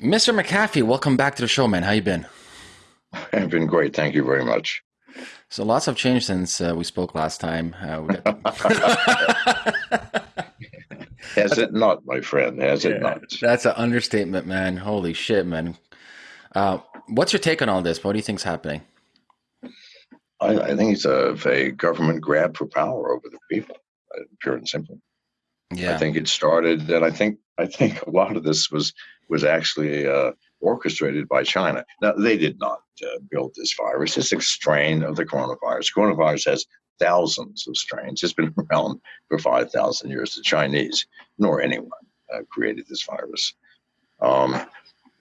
Mr. McAfee, welcome back to the show, man. How you been? I've been great. Thank you very much. So lots have changed since uh, we spoke last time. Uh, Has it not, my friend? Has it not? That's an understatement, man. Holy shit, man. Uh, what's your take on all this? What do you think's happening? I, I think it's a, a, government grab for power over the people, uh, pure and simple. Yeah. I think it started, and I think I think a lot of this was was actually uh, orchestrated by China. Now, they did not uh, build this virus. It's a strain of the coronavirus. Coronavirus has thousands of strains. It's been around for 5,000 years. The Chinese, nor anyone, uh, created this virus. Um,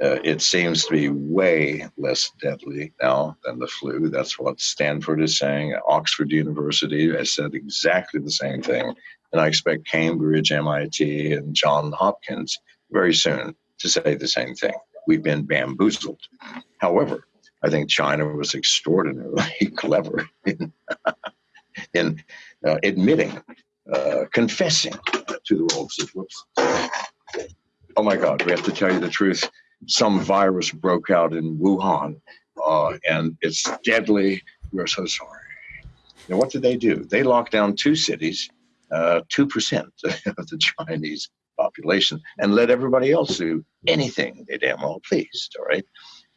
uh, it seems to be way less deadly now than the flu. That's what Stanford is saying. Oxford University has said exactly the same thing. And I expect Cambridge, MIT, and Johns Hopkins very soon to say the same thing. We've been bamboozled. However, I think China was extraordinarily clever in, in uh, admitting, uh, confessing to the world. Whoops. Oh my God, we have to tell you the truth. Some virus broke out in Wuhan uh, and it's deadly. We're so sorry. Now, what did they do? They locked down two cities, 2% of the Chinese population and let everybody else do anything they damn well pleased. All right.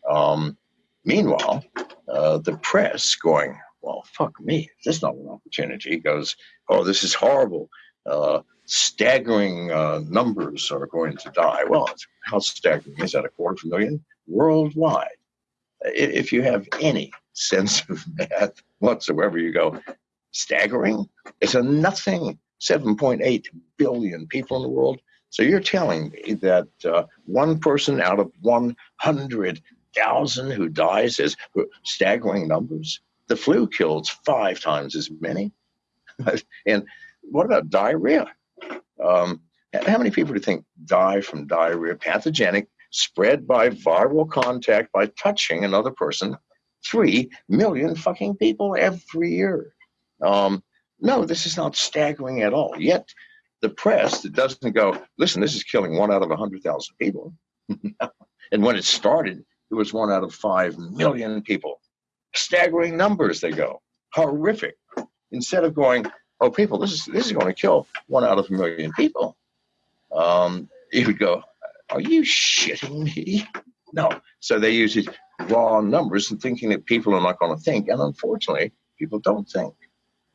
Um, meanwhile, uh, the press going, well, fuck me, this is not an opportunity. Goes, oh, this is horrible. Uh, staggering uh, numbers are going to die. Well, how staggering is that? A quarter of a million worldwide. If you have any sense of math whatsoever, you go, staggering? It's a nothing 7.8 billion people in the world. So you're telling me that uh, one person out of 100,000 who dies is staggering numbers? The flu kills five times as many. and what about diarrhea? Um, how many people do you think die from diarrhea, pathogenic, spread by viral contact by touching another person? Three million fucking people every year. Um, no, this is not staggering at all. Yet the press that doesn't go, listen, this is killing one out of 100,000 people. and when it started, it was one out of 5 million people. Staggering numbers, they go. Horrific. Instead of going, oh, people, this is, this is going to kill one out of a million people, um, you would go, are you shitting me? No. So they use these raw numbers and thinking that people are not going to think. And unfortunately, people don't think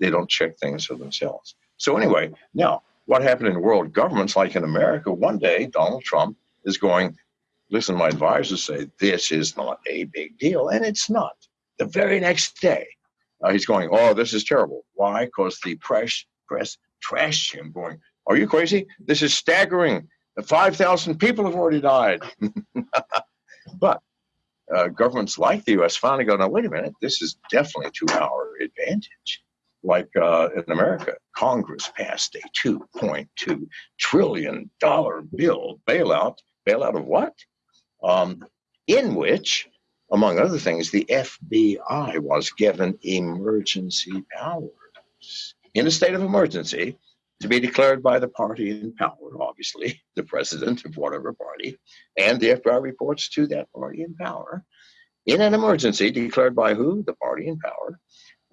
they don't check things for themselves. So anyway, now what happened in world governments, like in America, one day Donald Trump is going, listen, my advisors say this is not a big deal, and it's not. The very next day, uh, he's going, oh, this is terrible. Why? Because the press press trashed him, going, are you crazy? This is staggering. 5,000 people have already died. but uh, governments like the U.S. finally go, now wait a minute, this is definitely to our advantage like uh, in America, Congress passed a $2.2 trillion bill bailout. Bailout of what? Um, in which, among other things, the FBI was given emergency powers in a state of emergency to be declared by the party in power, obviously, the president of whatever party, and the FBI reports to that party in power. In an emergency declared by who? The party in power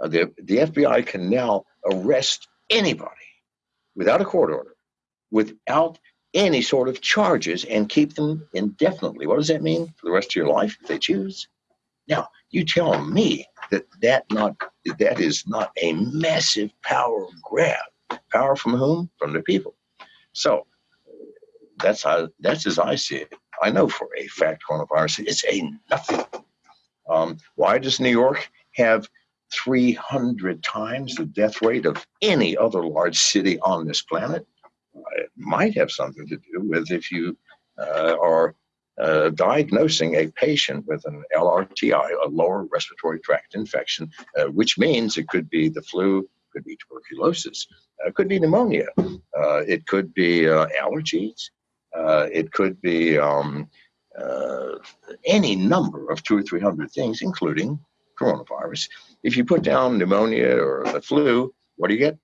uh, the, the FBI can now arrest anybody without a court order, without any sort of charges, and keep them indefinitely. What does that mean for the rest of your life if they choose? Now, you tell me that that not that is not a massive power grab. Power from whom? From the people. So that's how that's as I see it. I know for a fact coronavirus it's a nothing. Um, why does New York have 300 times the death rate of any other large city on this planet. It might have something to do with if you uh, are uh, diagnosing a patient with an LRTI, a lower respiratory tract infection, uh, which means it could be the flu, could be tuberculosis, uh, could be pneumonia, uh, it could be uh, allergies, it could be um, any number of two or three hundred things, including coronavirus. If you put down pneumonia or the flu, what do you get?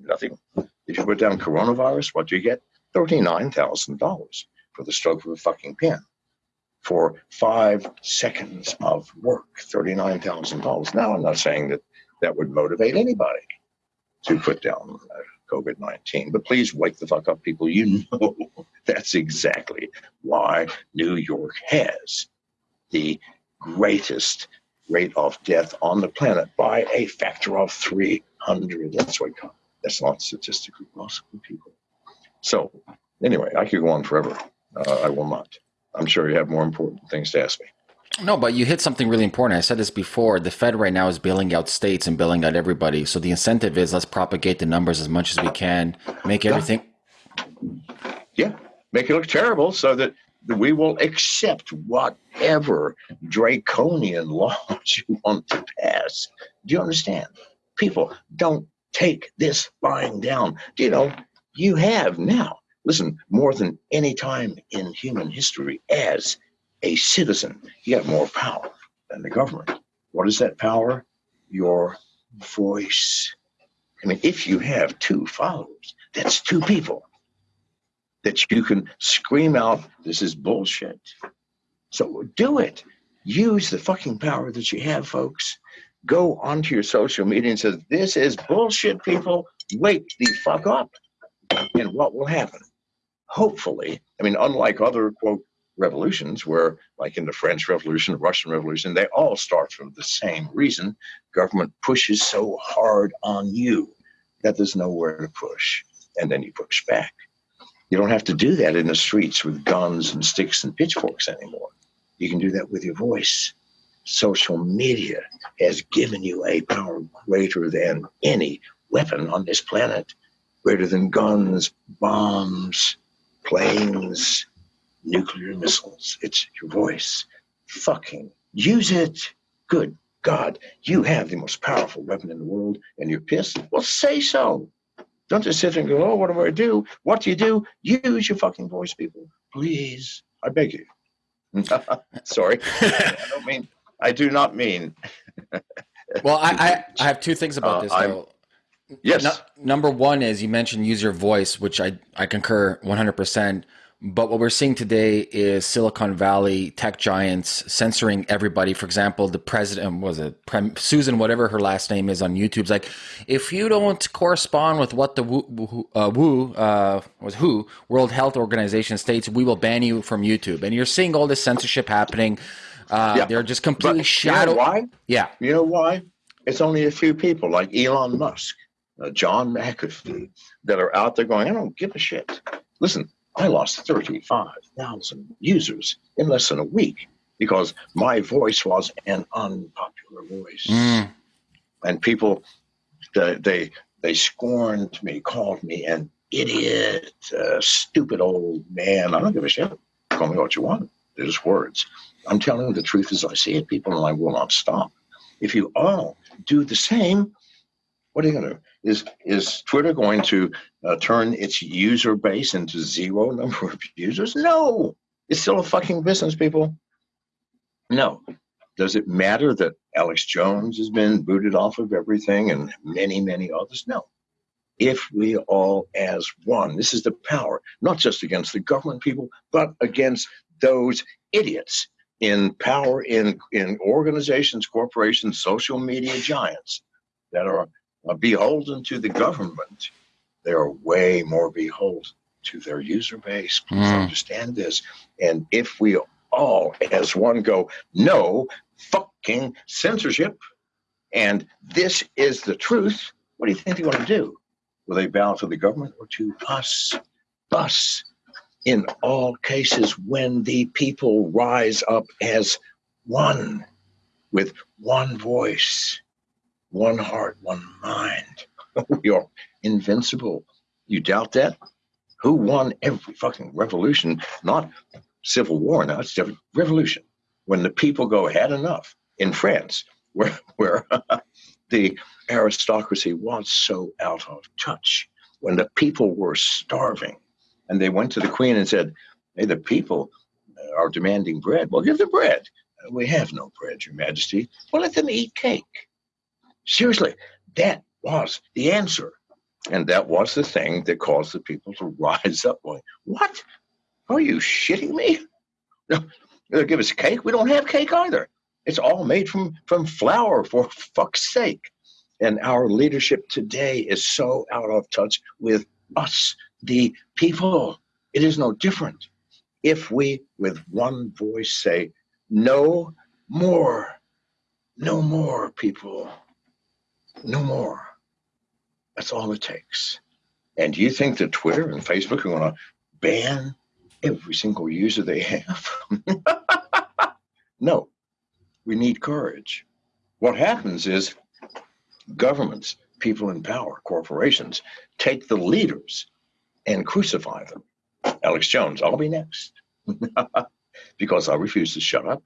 Nothing. If you put down coronavirus, what do you get? $39,000 for the stroke of a fucking pen. for five seconds of work, $39,000. Now, I'm not saying that that would motivate anybody to put down uh, COVID 19, but please wake the fuck up, people. You know that's exactly why New York has the greatest rate of death on the planet by a factor of 300. That's what that's not statistically possible, people. So, anyway, I could go on forever. Uh, I will not. I'm sure you have more important things to ask me. No, but you hit something really important. I said this before. The Fed right now is bailing out states and bailing out everybody. So the incentive is let's propagate the numbers as much as we can, make everything. Yeah, make it look terrible so that we will accept whatever draconian laws you want to pass. Do you understand? People don't take this lying down. Do you know, you have now, listen, more than any time in human history, as a citizen, you have more power than the government. What is that power? Your voice. I mean, if you have two followers, that's two people that you can scream out, this is bullshit. So do it. Use the fucking power that you have, folks. Go onto your social media and say, this is bullshit, people. Wake the fuck up. And what will happen? Hopefully, I mean, unlike other, quote, revolutions where like in the french revolution the russian revolution they all start from the same reason government pushes so hard on you that there's nowhere to push and then you push back you don't have to do that in the streets with guns and sticks and pitchforks anymore. You can do that with your voice. Social media has given you a power greater than any weapon on this planet, greater than guns, bombs, planes, nuclear missiles. It's your voice. Fucking use it. Good God, you have the most powerful weapon in the world and you're pissed? Well, say so. Don't just sit there and go, oh, what do I do? What do you do? Use your fucking voice, people. Please. I beg you. Sorry. I don't mean, I do not mean. well, I, I, I, have two things about uh, this, though. I'm, yes. No, number one is you mentioned use your voice, which I, I concur 100%. But what we're seeing today is Silicon Valley tech giants censoring everybody. For example, the president was it Susan, whatever her last name is on YouTube's like, if you don't correspond with what the WHO, uh, WHO uh, was WHO World Health Organization states, we will ban you from YouTube. And you're seeing all this censorship happening. Uh, yeah. They're just completely shadow. You know why? Yeah. You know why? It's only a few people like Elon Musk, uh, John McAfee, that are out there going, I don't give a shit. Listen, I lost 35,000 users in less than a week because my voice was an unpopular voice. Mm. And people, they, they, scorned me, called me an idiot, uh, stupid old man. I don't give a shit. Call me what you want. They're words. I'm telling the truth as I see it, people, and I will not stop. If you all do the same, what are you going to do? Is is Twitter going to uh, turn its user base into zero number of users? No, it's still a fucking business, people. No. Does it matter that Alex Jones has been booted off of everything and many, many others? No. If we all as one, this is the power, not just against the government people, but against those idiots in power in, in organizations, corporations, social media giants that are beholden to the government, they are way more beholden to their user base. Please mm. understand this. And if we all, as one, go, no fucking censorship, and this is the truth, what do you think they're going to do? Will they bow to the government or to us? Us. In all cases, when the people rise up as one, with one voice, one heart, one mind. we are invincible. You doubt that? Who won every fucking revolution? Not civil war now, it's revolution. When the people go, had enough in France, where, where the aristocracy was so out of touch, when the people were starving, and they went to the queen and said, Hey, the people are demanding bread. Well, give them bread. We have no bread, Your Majesty. Well, let them eat cake. Seriously, that was the answer. And that was the thing that caused the people to rise up going, What? Are you shitting me? No, They'll give us cake. We don't have cake either. It's all made from from flour for fuck's sake. And our leadership today is so out of touch with us, the people. It is no different. If we, with one voice, say, no more, no more, people, no more. That's all it takes. And do you think that Twitter and Facebook are going to ban every single user they have? no, we need courage. What happens is governments, people in power, corporations take the leaders and crucify them. Alex Jones, I'll be next because I refuse to shut up.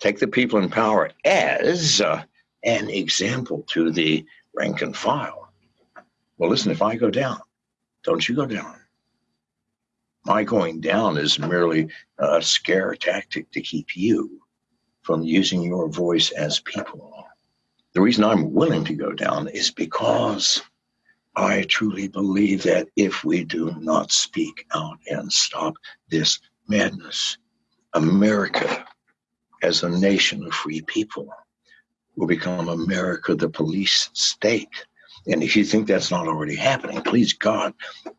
Take the people in power as uh, an example to the rank and file. Well, listen, if I go down, don't you go down. My going down is merely a scare tactic to keep you from using your voice as people. The reason I'm willing to go down is because I truly believe that if we do not speak out and stop this madness, America, as a nation of free people, will become America the police state. And if you think that's not already happening, please God,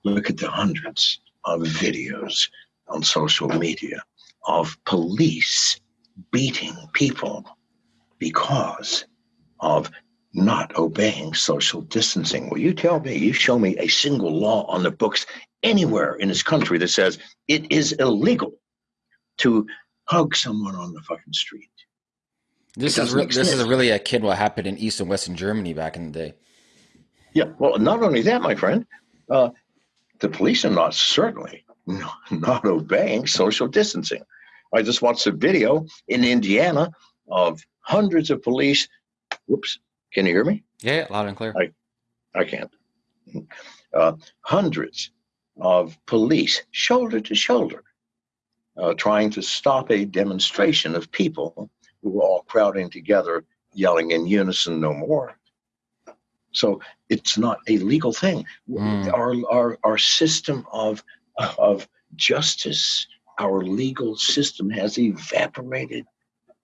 look at the hundreds of videos on social media of police beating people because of not obeying social distancing. Will you tell me, you show me a single law on the books anywhere in this country that says it is illegal to hug someone on the fucking street? This is re- this is really akin what happened in East and Western Germany back in the day. Yeah, well, not only that, my friend, uh, the police are not certainly not obeying social distancing. I just watched a video in Indiana of hundreds of police. Whoops, can you hear me? Yeah, loud and clear. I, I can't. Uh, hundreds of police, shoulder to shoulder, uh, trying to stop a demonstration of people who were all crowding together, yelling in unison, no more. So it's not a legal thing. Mm. Our, our, our system of, of justice, our legal system has evaporated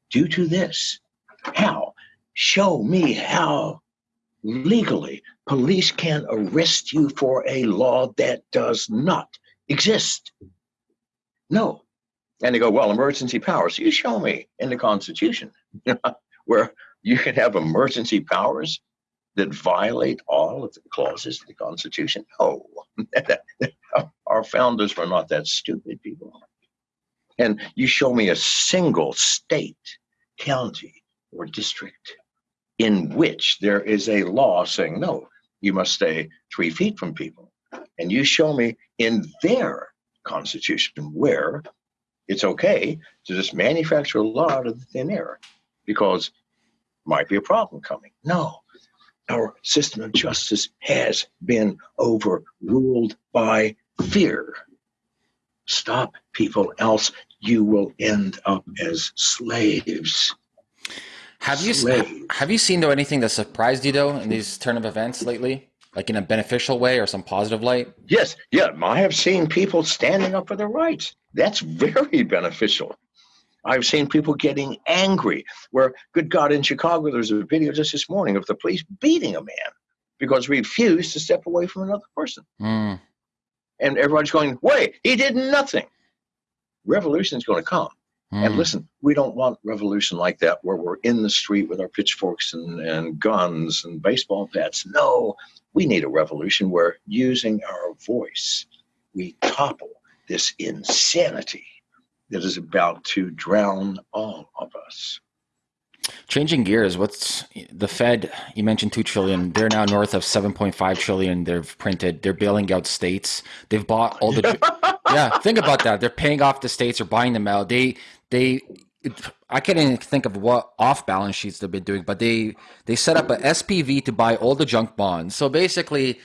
due to this. How? Show me how legally police can arrest you for a law that does not exist. No. And they go, well, emergency powers. You show me in the Constitution where you can have emergency powers that violate all of the clauses of the Constitution? No. Our founders were not that stupid people. And you show me a single state, county, or district in which there is a law saying, no, you must stay three feet from people. And you show me in their constitution where it's okay to just manufacture a law out of thin air because might be a problem coming. No, our system of justice has been overruled by fear. Stop people, else you will end up as slaves. Have you slaves. have you seen though anything that surprised you though in these turn of events lately, like in a beneficial way or some positive light? Yes, yeah, I have seen people standing up for their rights. That's very beneficial. I've seen people getting angry. Where, good God, in Chicago, there's a video just this morning of the police beating a man because he refused to step away from another person. Mm. And everybody's going, wait, he did nothing. Revolution is going to come. Mm. And listen, we don't want revolution like that where we're in the street with our pitchforks and, and guns and baseball bats. No, we need a revolution where using our voice, we topple this insanity that is about to drown all of us. Changing gears, what's the Fed? You mentioned two trillion. They're now north of seven point five trillion. They've printed. They're bailing out states. They've bought all the. yeah, think about that. They're paying off the states or buying them out. They they. I can't even think of what off balance sheets they've been doing, but they they set up a SPV to buy all the junk bonds. So basically,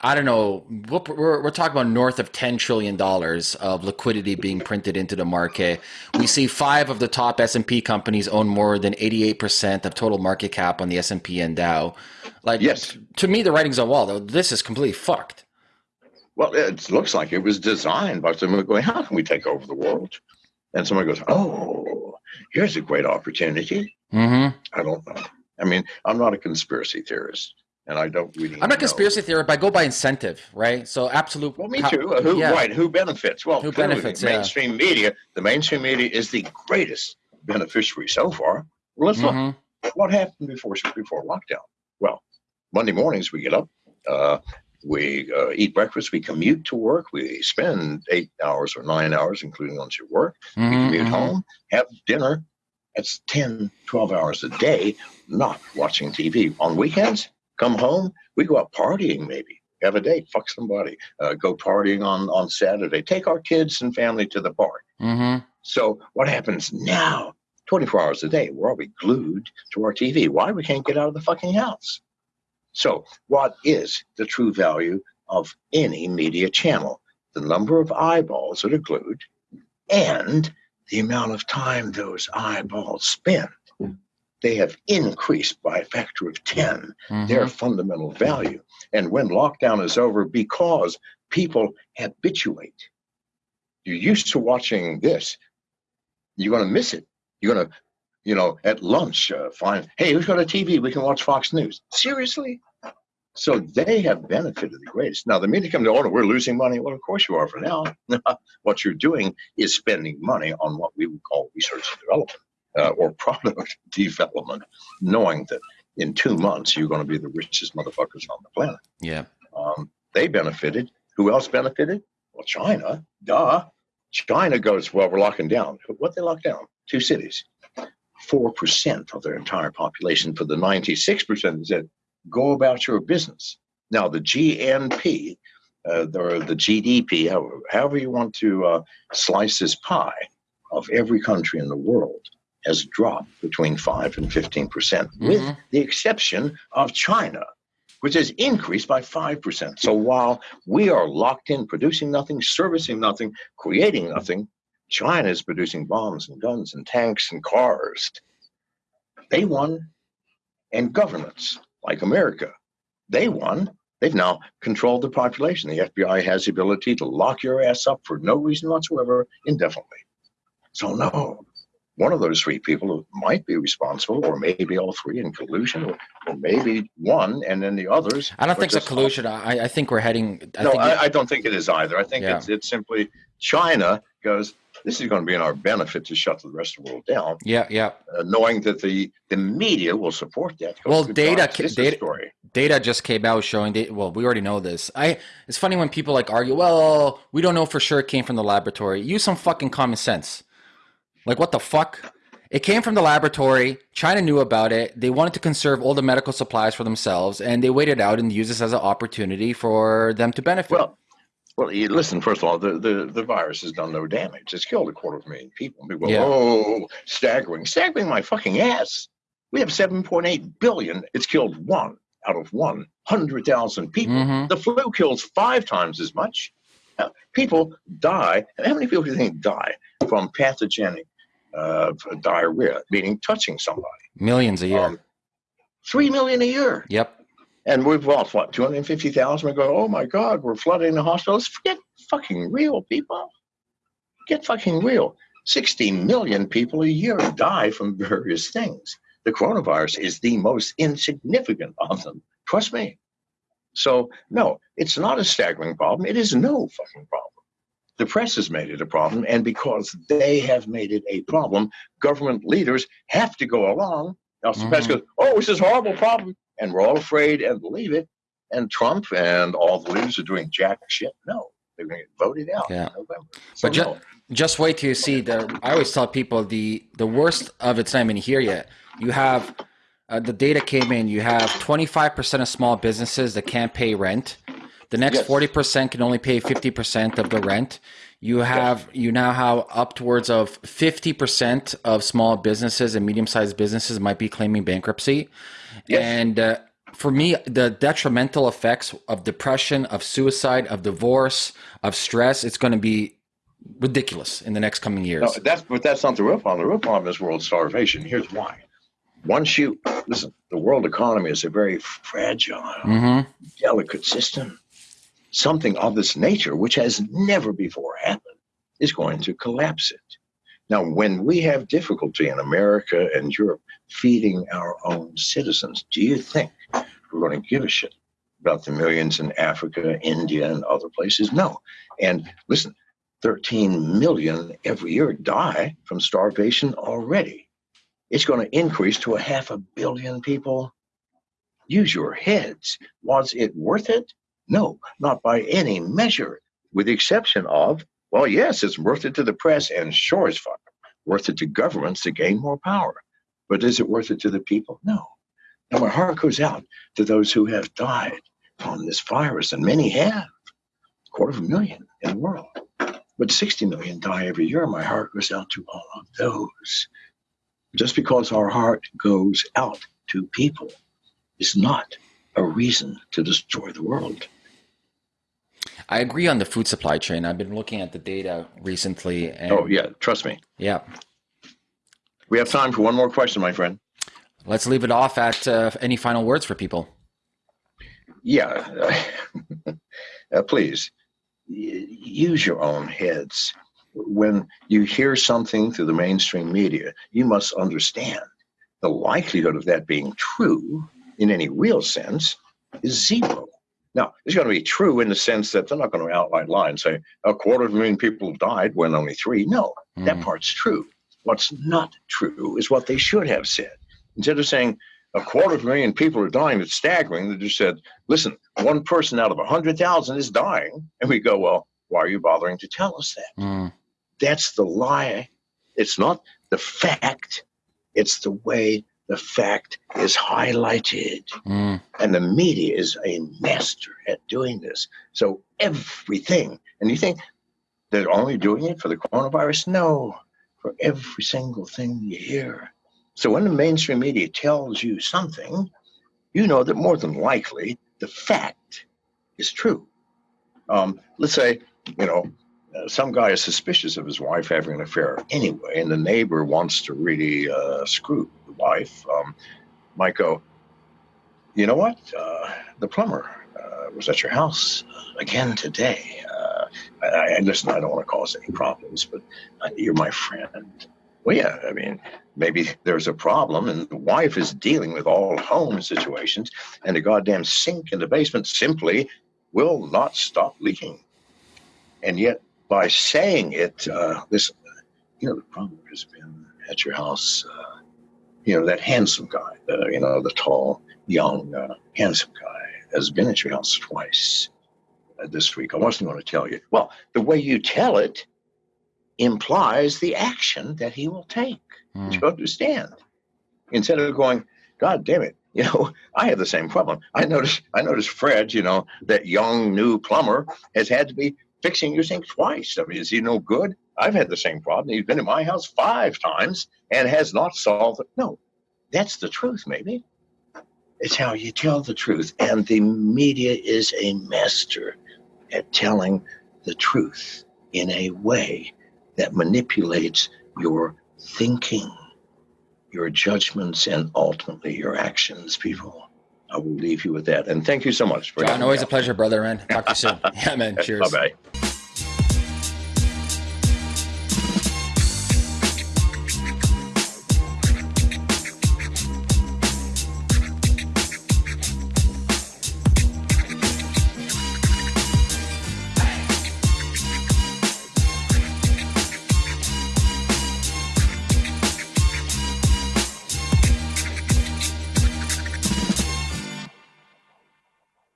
I don't know. We're, we're talking about north of $10 trillion of liquidity being printed into the market. We see five of the top S&P companies own more than 88% of total market cap on the S&P and Dow. Like, yes. to me, the writing's on the wall, though. This is completely fucked. Well, it looks like it was designed by someone going, how can we take over the world? and somebody goes, "Oh, here's a great opportunity." Mm-hmm. I don't know. I mean, I'm not a conspiracy theorist, and I don't really. I'm a conspiracy theorist, but I go by incentive, right? So absolute. Well, me too. Uh, who yeah. right? Who benefits? Well, Who benefits, The yeah. mainstream media. The mainstream media is the greatest beneficiary so far. Well, let's look. Mhm. What happened before before lockdown? Well, Monday mornings we get up, uh, we uh, eat breakfast, we commute to work, we spend eight hours or nine hours, including once you work. We Mhm, commute mhm. home, have dinner. That's 10, 12 hours a day, not watching TV. On weekends, come home, we go out partying maybe. Have a date, fuck somebody, uh, go partying on, on Saturday, take our kids and family to the park. Mhm. So what happens now? 24 hours a day, we're always glued to our TV. Why? We can't get out of the fucking house. So what is the true value of any media channel? The number of eyeballs that are glued and the amount of time those eyeballs spend. They have increased by a factor of 10 Mhm. their fundamental value. And when lockdown is over, because people habituate, you're used to watching this, you're going to miss it. You're going to, you know, at lunch, uh, find, hey, who's got a TV? We can watch Fox News. Seriously? So they have benefited the greatest. Now, the media come to, oh, we're losing money. Well, of course you are for now. what you're doing is spending money on what we would call research and development uh, or product development, knowing that in two months you're going to be the richest motherfuckers on the planet. Yeah. Um, they benefited. Who else benefited? Well, China. Duh. China goes, well, we're locking down. What they lock down? Two cities. 4% of their entire population for the 96% is said, go about your business. Now, the GNP, uh, the, the GDP, however, however you want to uh, slice this pie of every country in the world, has dropped between 5 and 15%, with Mhm. the exception of China, which has increased by 5%. So while we are locked in, producing nothing, servicing nothing, creating nothing, China is producing bombs and guns and tanks and cars. They won. And governments like America, they won. They've now controlled the population. The FBI has the ability to lock your ass up for no reason whatsoever indefinitely. So, no, one of those three people might be responsible, or maybe all three in collusion, or, or maybe one and then the others. I don't think it's a collusion. I, I think we're heading. I no, think I, I don't think it is either. I think Yeah. it's it's simply China goes. This is going to be in our benefit to shut the rest of the world down, yeah, yeah. uh, knowing that the the media will support that. Well, data ca- data- story. Data just came out showing that. Well, we already know this. I. It's funny when people like argue. Well, we don't know for sure it came from the laboratory. Use some fucking common sense. Like what the fuck? It came from the laboratory. China knew about it. They wanted to conserve all the medical supplies for themselves, and they waited out and used this as an opportunity for them to benefit. Well, well, you listen. First of all, the, the, the virus has done no damage. It's killed a quarter of a million people. People Yeah. oh, staggering, staggering my fucking ass. We have 7.8 billion. It's killed one out of 100,000 people. Mhm. The flu kills five times as much. Uh, people die. How many people do you think die from pathogenic uh, diarrhea, meaning touching somebody? Millions a year. Um, Three million a year. yep. And we've lost what, 250,000? We go, oh my God, we're flooding the hospitals. Get fucking real, people. Get fucking real. 60 million people a year die from various things. The coronavirus is the most insignificant of them. Trust me. So, no, it's not a staggering problem. It is no fucking problem. The press has made it a problem, and because they have made it a problem, government leaders have to go along. Now, the press goes, oh, it's this horrible problem and we're all afraid and believe it. And Trump and all the leaders are doing jack shit. No, they're going to get voted out Yeah. in November. So But ju- no. just wait till you see the i always tell people the the worst of it's not even here yet you have uh, the data came in you have 25% of small businesses that can't pay rent the next Yes. 40% can only pay 50% of the rent you have you now have upwards of 50% of small businesses and medium-sized businesses might be claiming bankruptcy Yes. and uh, for me the detrimental effects of depression of suicide of divorce of stress it's going to be ridiculous in the next coming years. no, that's but that's not the real problem. The real problem is world starvation. Here's why. Once you listen, the world economy is a very fragile, hmm delicate system. Something of this nature, which has never before happened, is going to collapse it. Now, when we have difficulty in America and Europe feeding our own citizens, do you think we're going to give a shit about the millions in Africa, India, and other places? No. And listen, 13 million every year die from starvation already. It's going to increase to a half a billion people. Use your heads. Was it worth it? No, not by any measure, with the exception of well, yes, it's worth it to the press and sure as fuck worth it to governments to gain more power. But is it worth it to the people? No. Now my heart goes out to those who have died from this virus, and many have, a quarter of a million in the world. But 60 million die every year. My heart goes out to all of those. Just because our heart goes out to people is not a reason to destroy the world. I agree on the food supply chain. I've been looking at the data recently. And oh, yeah, trust me. Yeah. We have time for one more question, my friend. Let's leave it off at uh, any final words for people. Yeah, uh, please use your own heads. When you hear something through the mainstream media, you must understand the likelihood of that being true in any real sense is zero. Now, it's going to be true in the sense that they're not going to outline lines say a quarter of a million people died when only three. No, mm. that part's true. What's not true is what they should have said. Instead of saying a quarter of a million people are dying, it's staggering. They just said, listen, one person out of a 100,000 is dying. And we go, well, why are you bothering to tell us that? Mm. That's the lie. It's not the fact, it's the way the fact is highlighted. Mm. And the media is a master at doing this. So everything, and you think they're only doing it for the coronavirus? No, for every single thing you hear. So when the mainstream media tells you something, you know that more than likely the fact is true. Um, let's say, you know, some guy is suspicious of his wife having an affair anyway, and the neighbor wants to really uh, screw the wife, um, might go, you know what? Uh, the plumber uh, was at your house uh, again today. Uh, I, I, listen, I don't want to cause any problems, but you're my friend. Well, yeah, I mean, maybe there's a problem, and the wife is dealing with all home situations, and the goddamn sink in the basement simply will not stop leaking. And yet, by saying it, uh, this, you know, the problem has been at your house, uh, you know, that handsome guy, the, you know, the tall, young, uh, handsome guy has been at your house twice uh, this week. I wasn't going to tell you. Well, the way you tell it implies the action that he will take. Mm. You understand? Instead of going, God damn it, you know, I have the same problem. I notice I noticed Fred, you know, that young new plumber has had to be fixing your sink twice. I mean, is he no good? I've had the same problem. He's been in my house five times and has not solved it. No, that's the truth, maybe. It's how you tell the truth. And the media is a master at telling the truth in a way that manipulates your thinking, your judgments, and ultimately your actions, people. I will leave you with that. And thank you so much for John. Always a pleasure, brother, man. Talk to you soon. yeah, man. Cheers. Bye bye.